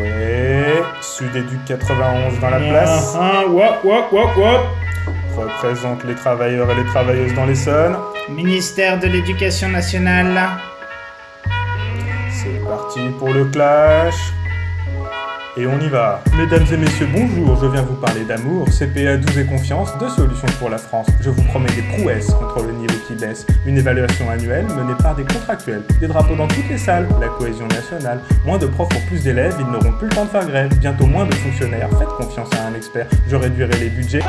Ouais, Sud-Éduc 91 dans la place. Ah, wop, wop, wop, wop. Représente les travailleurs et les travailleuses dans l'Essonne. Ministère de l'Éducation nationale. C'est parti pour le clash. Et on y va. Mesdames et messieurs, bonjour, je viens vous parler d'amour, CPA 12 et confiance, deux solutions pour la France. Je vous promets des prouesses contre le niveau qui baisse, une évaluation annuelle menée par des contractuels, des drapeaux dans toutes les salles, la cohésion nationale, moins de profs pour plus d'élèves, ils n'auront plus le temps de faire grève, bientôt moins de fonctionnaires, faites confiance à un expert, je réduirai les budgets.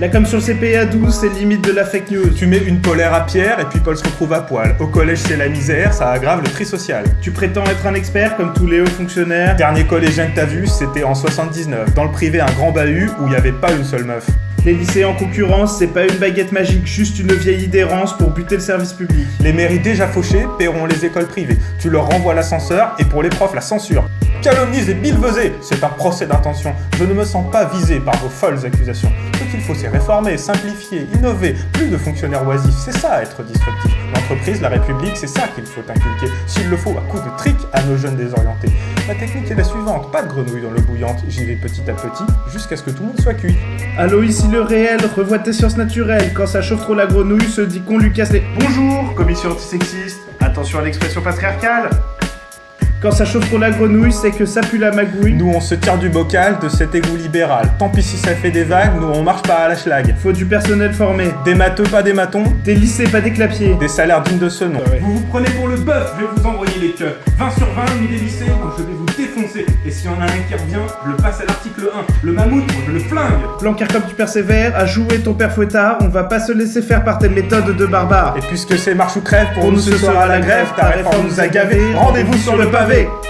Là, comme sur le CPA 12, c'est limite de la fake news. Tu mets une polaire à Pierre et puis Paul se retrouve à poil. Au collège, c'est la misère, ça aggrave le tri social. Tu prétends être un expert comme tous les hauts fonctionnaires? Dernier collégien que t'as vu, c'était en 79. Dans le privé, un grand bahut où il n'y avait pas une seule meuf. Les lycées en concurrence, c'est pas une baguette magique, juste une vieille idérance pour buter le service public. Les mairies déjà fauchées paieront les écoles privées. Tu leur renvoies l'ascenseur et pour les profs, la censure. Calomnies et bilvesés, c'est un procès d'intention. Je ne me sens pas visé par vos folles accusations. Ce qu'il faut, c'est réformer, simplifier, innover. Plus de fonctionnaires oisifs, c'est ça être disruptif. L'entreprise, la République, c'est ça qu'il faut inculquer. S'il le faut, à coup de trick à nos jeunes désorientés. La technique est la suivante, pas de grenouille dans l'eau bouillante. J'y vais petit à petit, jusqu'à ce que tout le monde soit cuit. Allô, ici le réel, revois tes sciences naturelles. Quand ça chauffe trop la grenouille, se dit qu'on lui casse les... Bonjour, commission antisexiste. Attention à l'expression patriarcale. Quand ça chauffe trop la grenouille, c'est que ça pue la magouille. Nous, on se tire du bocal de cet égout libéral. Tant pis si ça fait des vagues, nous, on marche pas à la schlag. Faut du personnel formé. Des matheux, pas des matons. Des lycées, pas des clapiers. Des salaires dignes de ce nom. Vous vous prenez pour le bœuf, je vais vous envoyer les queues. 20 sur 20, mis des lycées, moi, je vais vous défoncer. Et s'il y en a un qui revient, je le passe à l'article 1. Le mammouth, moi, je le flingue. Blanquer comme tu persévères, à jouer ton père fouettard, on va pas se laisser faire par tes méthodes de barbare. Et puisque c'est marche ou crève, pour, nous ce sera la grève, ta réforme nous a gavés. Rendez-vous sur le pavé. 对